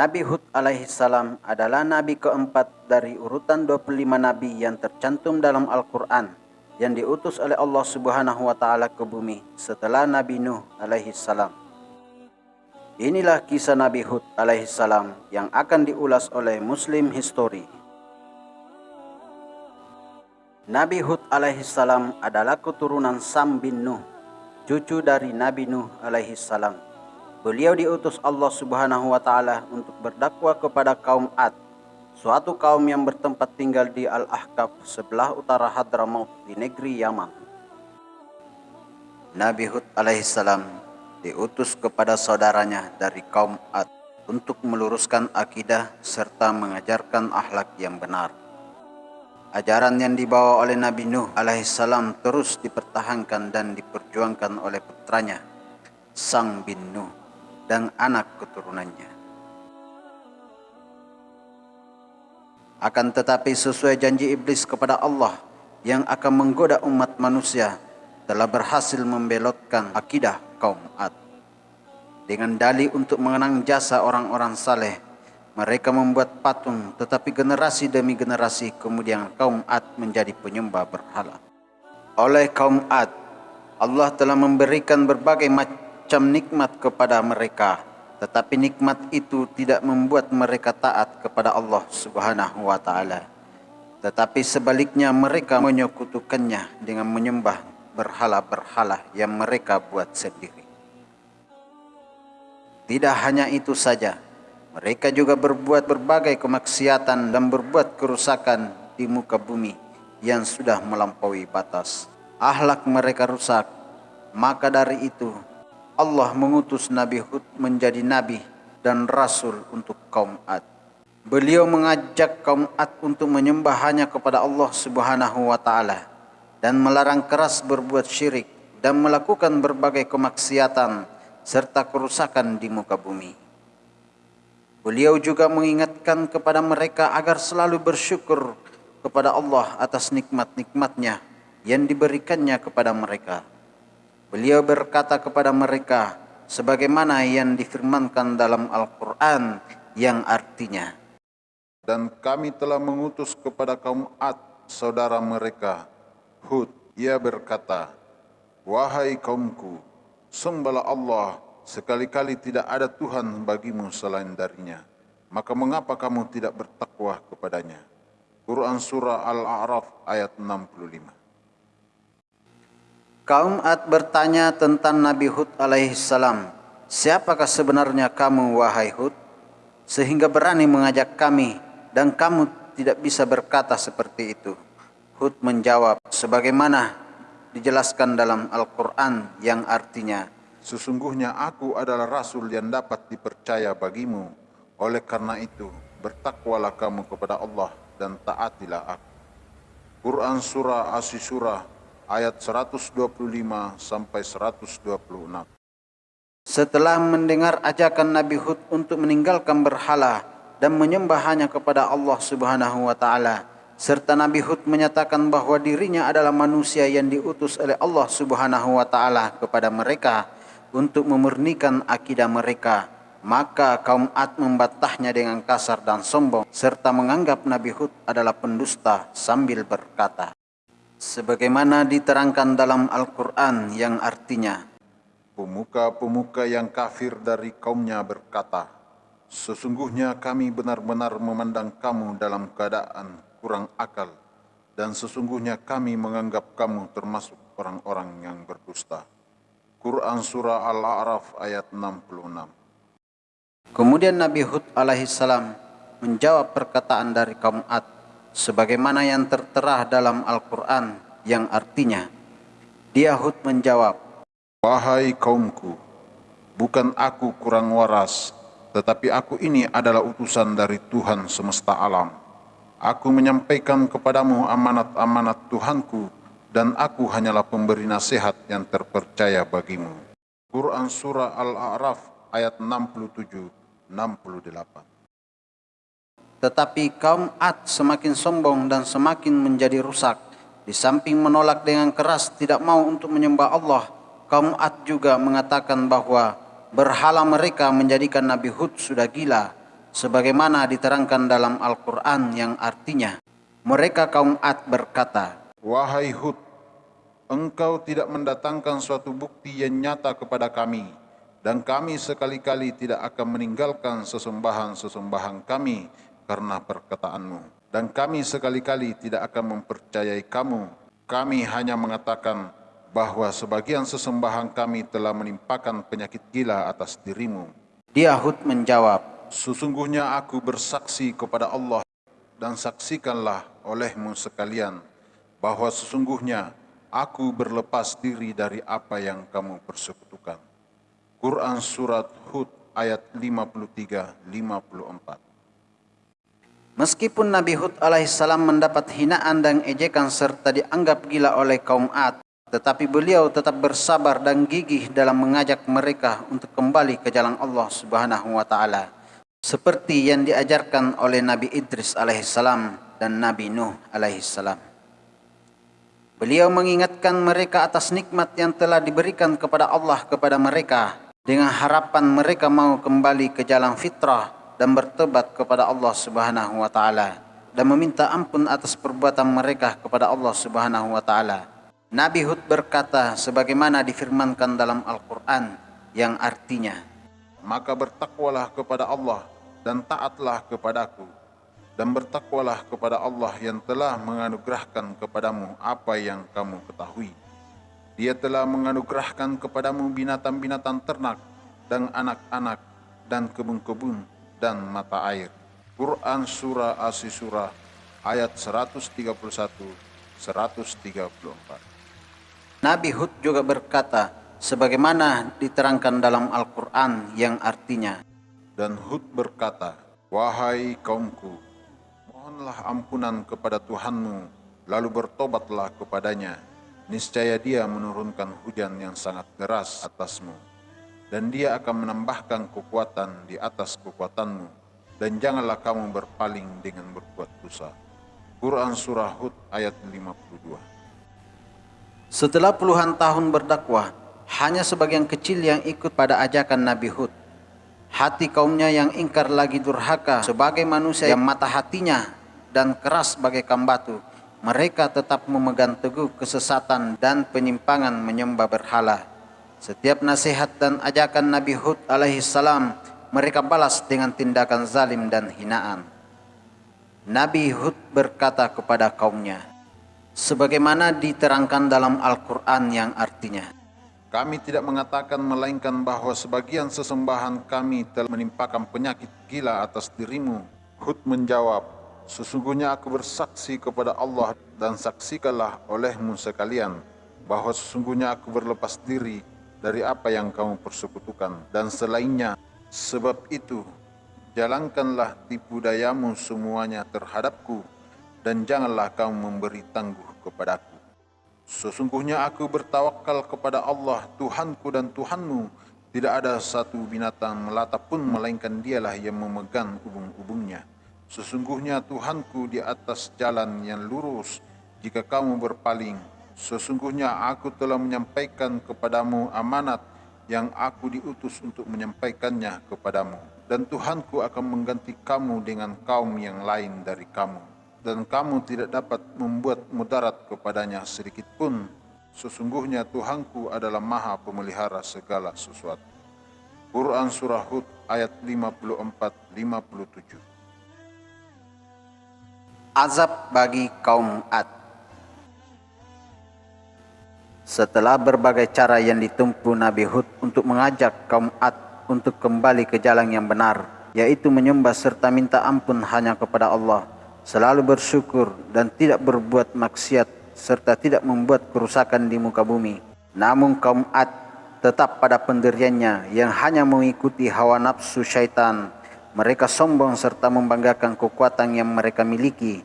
Nabi Hud alaihissalam adalah nabi keempat dari urutan 25 nabi yang tercantum dalam Al-Quran yang diutus oleh Allah Subhanahu wa taala ke bumi setelah Nabi Nuh alaihissalam. Inilah kisah Nabi Hud alaihissalam yang akan diulas oleh Muslim History. Nabi Hud alaihissalam adalah keturunan Sam bin Nuh, cucu dari Nabi Nuh alaihissalam. Beliau diutus Allah Subhanahu wa taala untuk berdakwah kepada kaum Ad, suatu kaum yang bertempat tinggal di Al-Ahqaf sebelah utara Hadramaut di negeri Yaman. Nabi Hud alaihissalam diutus kepada saudaranya dari kaum Ad untuk meluruskan akidah serta mengajarkan akhlak yang benar. Ajaran yang dibawa oleh Nabi Nuh alaihissalam terus dipertahankan dan diperjuangkan oleh putranya, Sang bin Nuh dan anak keturunannya. Akan tetapi sesuai janji iblis kepada Allah yang akan menggoda umat manusia telah berhasil membelotkan akidah kaum Ad. Dengan dalih untuk mengenang jasa orang-orang saleh, mereka membuat patung tetapi generasi demi generasi kemudian kaum Ad menjadi penyembah berhala. Oleh kaum Ad, Allah telah memberikan berbagai macam macam nikmat kepada mereka tetapi nikmat itu tidak membuat mereka taat kepada Allah Subhanahu wa taala. Tetapi sebaliknya mereka menyekutukannya dengan menyembah berhala-berhala yang mereka buat sendiri. Tidak hanya itu saja mereka juga berbuat berbagai kemaksiatan dan berbuat kerusakan di muka bumi yang sudah melampaui batas. Ahlak mereka rusak maka dari itu Allah mengutus Nabi Hud menjadi nabi dan rasul untuk kaum Ad. Beliau mengajak kaum Ad untuk menyembah hanya kepada Allah Subhanahu wa taala dan melarang keras berbuat syirik dan melakukan berbagai kemaksiatan serta kerusakan di muka bumi. Beliau juga mengingatkan kepada mereka agar selalu bersyukur kepada Allah atas nikmat-nikmatnya yang diberikannya kepada mereka. Beliau berkata kepada mereka sebagaimana yang difirmankan dalam Al-Quran yang artinya. Dan kami telah mengutus kepada kaum Ad saudara mereka Hud. Ia berkata Wahai kaumku sembahlah Allah sekali-kali tidak ada Tuhan bagimu selain darinya. Maka mengapa kamu tidak bertakwa kepadanya? Quran Surah Al-A'raf ayat 65 Kaum Ad bertanya tentang Nabi Hud alaihissalam, Siapakah sebenarnya kamu wahai Hud? Sehingga berani mengajak kami dan kamu tidak bisa berkata seperti itu. Hud menjawab, sebagaimana dijelaskan dalam Al-Quran yang artinya, Sesungguhnya aku adalah Rasul yang dapat dipercaya bagimu. Oleh karena itu, bertakwalah kamu kepada Allah dan taatilah aku. Quran Surah Asy-Surah ayat 125 sampai 126. Setelah mendengar ajakan Nabi Hud untuk meninggalkan berhala dan menyembah hanya kepada Allah Subhanahu wa taala, serta Nabi Hud menyatakan bahwa dirinya adalah manusia yang diutus oleh Allah Subhanahu wa taala kepada mereka untuk memurnikan akidah mereka, maka kaum Ad membantahnya dengan kasar dan sombong serta menganggap Nabi Hud adalah pendusta sambil berkata, sebagaimana diterangkan dalam Al-Quran yang artinya Pemuka-pemuka yang kafir dari kaumnya berkata, Sesungguhnya kami benar-benar memandang kamu dalam keadaan kurang akal, dan sesungguhnya kami menganggap kamu termasuk orang-orang yang berdusta. Quran Surah Al-A'raf ayat 66 Kemudian Nabi Hud alaihissalam menjawab perkataan dari kaum Ad sebagaimana yang tertera dalam Al-Quran yang artinya dia Hud menjawab Wahai kaumku bukan aku kurang waras tetapi aku ini adalah utusan dari Tuhan semesta alam. Aku menyampaikan kepadamu amanat-amanat Tuhanku dan aku hanyalah pemberi nasihat yang terpercaya bagimu. Quran Surah Al-A'raf ayat 67 68 tetapi kaum Ad semakin sombong dan semakin menjadi rusak. Di samping menolak dengan keras tidak mau untuk menyembah Allah, kaum Ad juga mengatakan bahwa berhala mereka menjadikan Nabi Hud sudah gila sebagaimana diterangkan dalam Al-Quran yang artinya, mereka kaum Ad berkata, Wahai Hud, engkau tidak mendatangkan suatu bukti yang nyata kepada kami, dan kami sekali-kali tidak akan meninggalkan sesembahan-sesembahan kami karena perkataanmu. Dan kami sekali-kali tidak akan mempercayai kamu. Kami hanya mengatakan bahwa sebagian sesembahan kami telah menimpakan penyakit gila atas dirimu. Dia Hud menjawab, Sesungguhnya aku bersaksi kepada Allah dan saksikanlah olehmu sekalian bahwa sesungguhnya aku berlepas diri dari apa yang kamu persekutukan. Quran Surat Hud ayat 53-54 Meskipun Nabi Hud alaihissalam mendapat hinaan dan ejekan serta dianggap gila oleh kaum Ad, tetapi beliau tetap bersabar dan gigih dalam mengajak mereka untuk kembali ke jalan Allah Subhanahu wa taala seperti yang diajarkan oleh Nabi Idris alaihissalam dan Nabi Nuh alaihissalam. Beliau mengingatkan mereka atas nikmat yang telah diberikan kepada Allah kepada mereka dengan harapan mereka mau kembali ke jalan fitrah dan bertobat kepada Allah Subhanahu wa taala dan meminta ampun atas perbuatan mereka kepada Allah Subhanahu wa taala. Nabi Hud berkata sebagaimana difirmankan dalam Al-Qur'an yang artinya maka bertakwalah kepada Allah dan taatlah kepadaku dan bertakwalah kepada Allah yang telah menganugerahkan kepadamu apa yang kamu ketahui. Dia telah menganugerahkan kepadamu binatang-binatang ternak dan anak-anak dan kebun-kebun dan mata air. Quran Surah As-Surah ayat 131 134. Nabi Hud juga berkata, sebagaimana diterangkan dalam Al-Quran yang artinya. Dan Hud berkata, Wahai kaumku, mohonlah ampunan kepada Tuhanmu, lalu bertobatlah kepadanya. Niscaya dia menurunkan hujan yang sangat deras atasmu, dan dia akan menambahkan kekuatan di atas kekuatanmu, dan janganlah kamu berpaling dengan berbuat dosa. Quran Surah Hud ayat 52 Setelah puluhan tahun berdakwah, hanya sebagian kecil yang ikut pada ajakan Nabi Hud. Hati kaumnya yang ingkar lagi durhaka sebagai manusia yang mata hatinya dan keras bagaikan batu. Mereka tetap memegang teguh kesesatan dan penyimpangan menyembah berhala. Setiap nasihat dan ajakan Nabi Hud alaihi salam mereka balas dengan tindakan zalim dan hinaan. Nabi Hud berkata kepada kaumnya, sebagaimana diterangkan dalam Al-Quran yang artinya, kami tidak mengatakan melainkan bahwa sebagian sesembahan kami telah menimpakan penyakit gila atas dirimu. Hud menjawab, Sesungguhnya aku bersaksi kepada Allah dan saksikanlah olehmu sekalian bahwa sesungguhnya aku berlepas diri dari apa yang kamu persekutukan dan selainnya. Sebab itu, jalankanlah tipu dayamu semuanya terhadapku dan janganlah kamu memberi tangguh kepadaku. Sesungguhnya aku bertawakal kepada Allah Tuhanku dan Tuhanmu Tidak ada satu binatang melata pun melainkan dialah yang memegang ubung-ubungnya Sesungguhnya Tuhanku di atas jalan yang lurus Jika kamu berpaling Sesungguhnya aku telah menyampaikan kepadamu amanat Yang aku diutus untuk menyampaikannya kepadamu Dan Tuhanku akan mengganti kamu dengan kaum yang lain dari kamu dan kamu tidak dapat membuat mudarat kepadanya sedikit pun. Sesungguhnya Tuhanku adalah maha pemelihara segala sesuatu. Quran Surah Hud ayat 54-57 Azab bagi kaum Ad Setelah berbagai cara yang ditempuh Nabi Hud untuk mengajak kaum Ad untuk kembali ke jalan yang benar, yaitu menyembah serta minta ampun hanya kepada Allah, selalu bersyukur dan tidak berbuat maksiat serta tidak membuat kerusakan di muka bumi. Namun kaum Ad tetap pada pendiriannya yang hanya mengikuti hawa nafsu syaitan. Mereka sombong serta membanggakan kekuatan yang mereka miliki.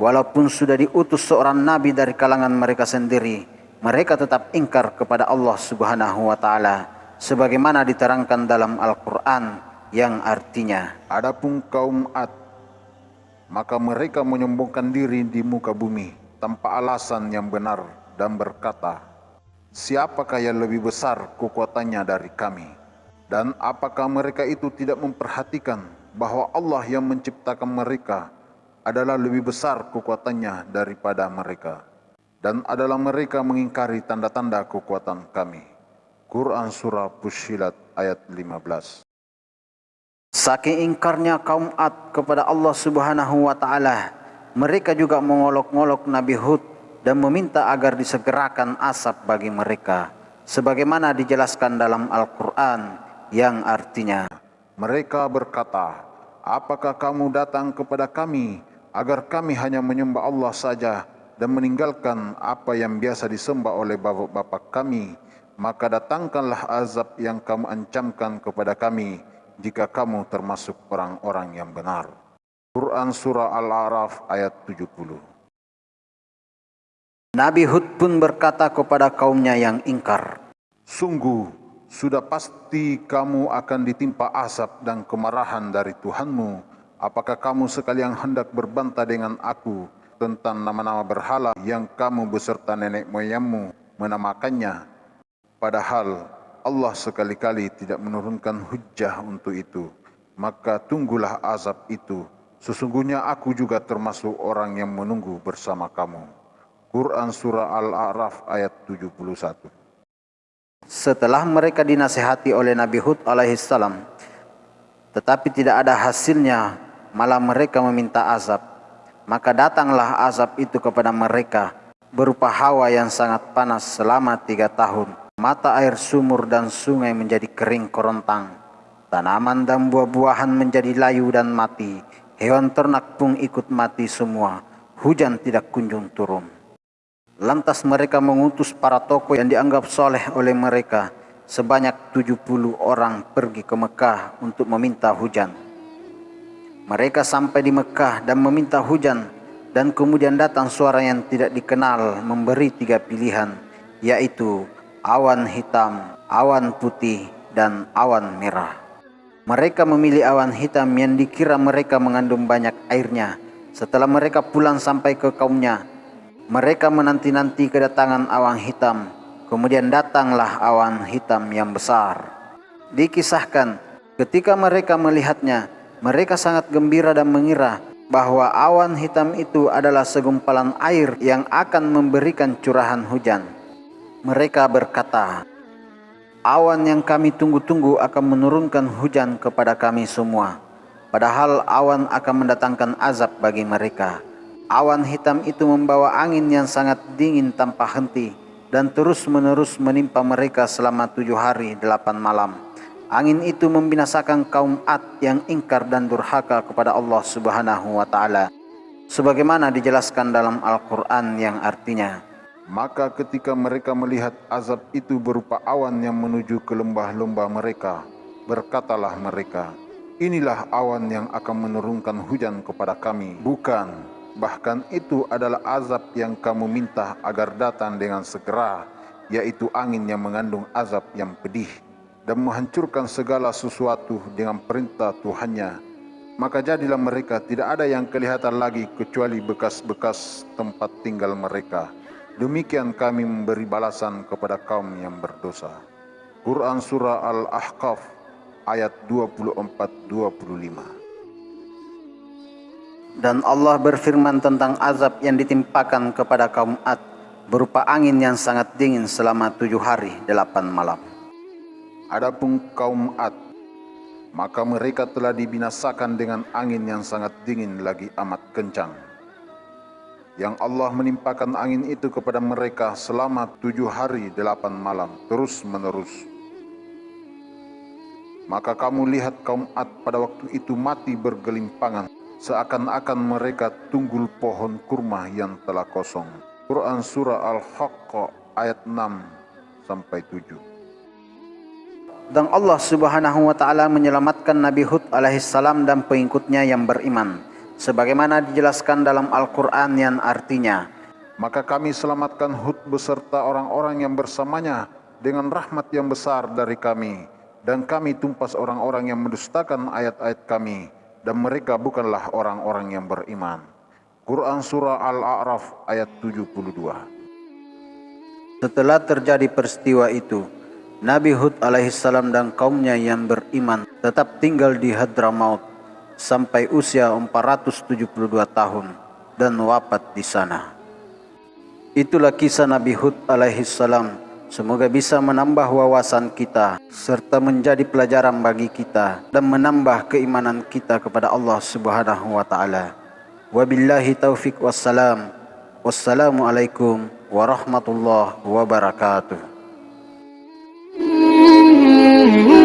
Walaupun sudah diutus seorang nabi dari kalangan mereka sendiri, mereka tetap ingkar kepada Allah Subhanahu wa taala sebagaimana diterangkan dalam Al-Qur'an yang artinya Adapun kaum Ad maka mereka menyombongkan diri di muka bumi tanpa alasan yang benar dan berkata, Siapakah yang lebih besar kekuatannya dari kami? Dan apakah mereka itu tidak memperhatikan bahwa Allah yang menciptakan mereka adalah lebih besar kekuatannya daripada mereka dan adalah mereka mengingkari tanda-tanda kekuatan kami. Quran Surah Pushilat ayat 15 Saking ingkarnya kaum Ad kepada Allah Subhanahu wa taala, mereka juga mengolok-ngolok Nabi Hud dan meminta agar disegerakan asap bagi mereka sebagaimana dijelaskan dalam Al-Qur'an yang artinya mereka berkata, "Apakah kamu datang kepada kami agar kami hanya menyembah Allah saja dan meninggalkan apa yang biasa disembah oleh bapak-bapak kami? Maka datangkanlah azab yang kamu ancamkan kepada kami." jika kamu termasuk orang-orang yang benar. Quran Surah Al-A'raf ayat 70 Nabi Hud pun berkata kepada kaumnya yang ingkar, Sungguh, sudah pasti kamu akan ditimpa asap dan kemarahan dari Tuhanmu. Apakah kamu sekalian hendak berbantah dengan aku tentang nama-nama berhala yang kamu beserta nenek moyangmu menamakannya? Padahal Allah sekali-kali tidak menurunkan hujah untuk itu, maka tunggulah azab itu. Sesungguhnya aku juga termasuk orang yang menunggu bersama kamu. Quran Surah Al-A'raf ayat 71 Setelah mereka dinasihati oleh Nabi Hud alaihissalam, tetapi tidak ada hasilnya, malah mereka meminta azab. Maka datanglah azab itu kepada mereka, berupa hawa yang sangat panas selama tiga tahun Mata air sumur dan sungai menjadi kering kerontang. Tanaman dan buah-buahan menjadi layu dan mati. Hewan ternak pun ikut mati semua. Hujan tidak kunjung turun. Lantas mereka mengutus para tokoh yang dianggap soleh oleh mereka. Sebanyak 70 orang pergi ke Mekah untuk meminta hujan. Mereka sampai di Mekah dan meminta hujan. Dan kemudian datang suara yang tidak dikenal memberi tiga pilihan. Yaitu awan hitam, awan putih, dan awan merah. Mereka memilih awan hitam yang dikira mereka mengandung banyak airnya. Setelah mereka pulang sampai ke kaumnya, mereka menanti-nanti kedatangan awan hitam. Kemudian datanglah awan hitam yang besar. Dikisahkan, ketika mereka melihatnya, mereka sangat gembira dan mengira bahwa awan hitam itu adalah segumpalan air yang akan memberikan curahan hujan. Mereka berkata, Awan yang kami tunggu-tunggu akan menurunkan hujan kepada kami semua. Padahal awan akan mendatangkan azab bagi mereka. Awan hitam itu membawa angin yang sangat dingin tanpa henti dan terus-menerus menimpa mereka selama tujuh hari delapan malam. Angin itu membinasakan kaum Ad yang ingkar dan durhaka kepada Allah Subhanahu wa taala. Sebagaimana dijelaskan dalam Al-Qur'an yang artinya, maka ketika mereka melihat azab itu berupa awan yang menuju ke lembah-lembah mereka, berkatalah mereka, Inilah awan yang akan menurunkan hujan kepada kami. Bukan, bahkan itu adalah azab yang kamu minta agar datang dengan segera, yaitu angin yang mengandung azab yang pedih dan menghancurkan segala sesuatu dengan perintah Tuhannya. Maka jadilah mereka tidak ada yang kelihatan lagi kecuali bekas-bekas tempat tinggal mereka. Demikian kami memberi balasan kepada kaum yang berdosa. Quran Surah Al-Ahqaf ayat 24-25 Dan Allah berfirman tentang azab yang ditimpakan kepada kaum Ad berupa angin yang sangat dingin selama tujuh hari delapan malam. Adapun kaum Ad, maka mereka telah dibinasakan dengan angin yang sangat dingin lagi amat kencang yang Allah menimpakan angin itu kepada mereka selama tujuh hari delapan malam terus menerus. Maka kamu lihat kaum Ad pada waktu itu mati bergelimpangan seakan-akan mereka tunggul pohon kurma yang telah kosong. Quran Surah Al-Haqqa ayat 6 sampai 7. Dan Allah Subhanahu wa taala menyelamatkan Nabi Hud alaihissalam dan pengikutnya yang beriman. Sebagaimana dijelaskan dalam Al-Quran yang artinya, Maka kami selamatkan Hud beserta orang-orang yang bersamanya dengan rahmat yang besar dari kami, dan kami tumpas orang-orang yang mendustakan ayat-ayat kami, dan mereka bukanlah orang-orang yang beriman. Quran Surah Al-A'raf ayat 72 Setelah terjadi peristiwa itu, Nabi Hud alaihissalam dan kaumnya yang beriman tetap tinggal di Hadramaut sampai usia 472 tahun dan wafat di sana. Itulah kisah Nabi Hud alaihi salam. Semoga bisa menambah wawasan kita serta menjadi pelajaran bagi kita dan menambah keimanan kita kepada Allah Subhanahu wa taala. Wabillahi taufik wassalam. Wassalamualaikum warahmatullahi wabarakatuh. Mm-hmm.